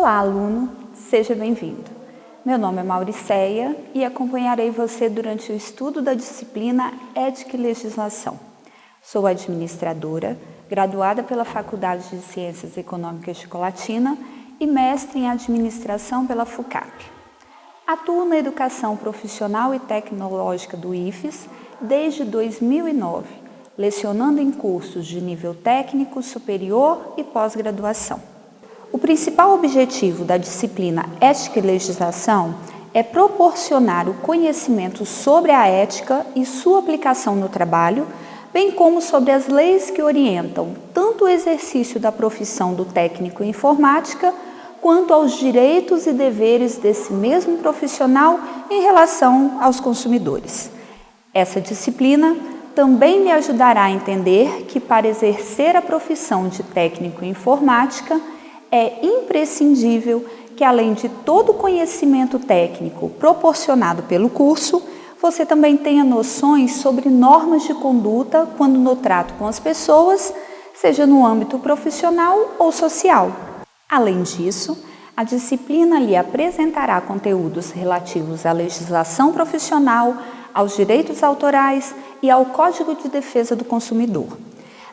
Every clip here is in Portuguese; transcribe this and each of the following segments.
Olá, aluno, seja bem-vindo. Meu nome é Mauriceia e acompanharei você durante o estudo da disciplina Ética e Legislação. Sou administradora, graduada pela Faculdade de Ciências Econômicas de Colatina e mestre em Administração pela FUCAP. Atuo na educação profissional e tecnológica do IFES desde 2009, lecionando em cursos de nível técnico, superior e pós-graduação. O principal objetivo da disciplina Ética e Legislação é proporcionar o conhecimento sobre a ética e sua aplicação no trabalho, bem como sobre as leis que orientam tanto o exercício da profissão do técnico em informática, quanto aos direitos e deveres desse mesmo profissional em relação aos consumidores. Essa disciplina também me ajudará a entender que para exercer a profissão de técnico em informática, é imprescindível que, além de todo o conhecimento técnico proporcionado pelo curso, você também tenha noções sobre normas de conduta quando no trato com as pessoas, seja no âmbito profissional ou social. Além disso, a disciplina lhe apresentará conteúdos relativos à legislação profissional, aos direitos autorais e ao Código de Defesa do Consumidor.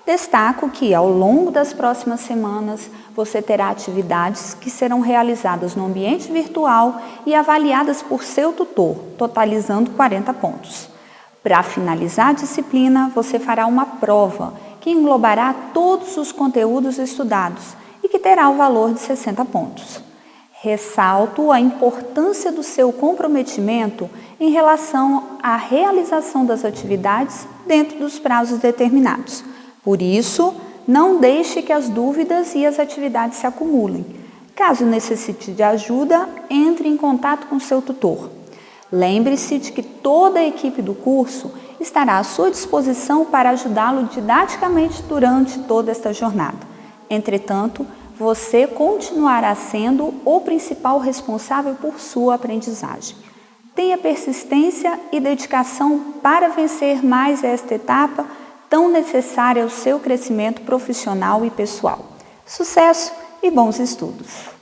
Destaco que, ao longo das próximas semanas, você terá atividades que serão realizadas no ambiente virtual e avaliadas por seu tutor, totalizando 40 pontos. Para finalizar a disciplina, você fará uma prova que englobará todos os conteúdos estudados e que terá o valor de 60 pontos. Ressalto a importância do seu comprometimento em relação à realização das atividades dentro dos prazos determinados por isso, não deixe que as dúvidas e as atividades se acumulem. Caso necessite de ajuda, entre em contato com seu tutor. Lembre-se de que toda a equipe do curso estará à sua disposição para ajudá-lo didaticamente durante toda esta jornada. Entretanto, você continuará sendo o principal responsável por sua aprendizagem. Tenha persistência e dedicação para vencer mais esta etapa tão necessária ao seu crescimento profissional e pessoal. Sucesso e bons estudos!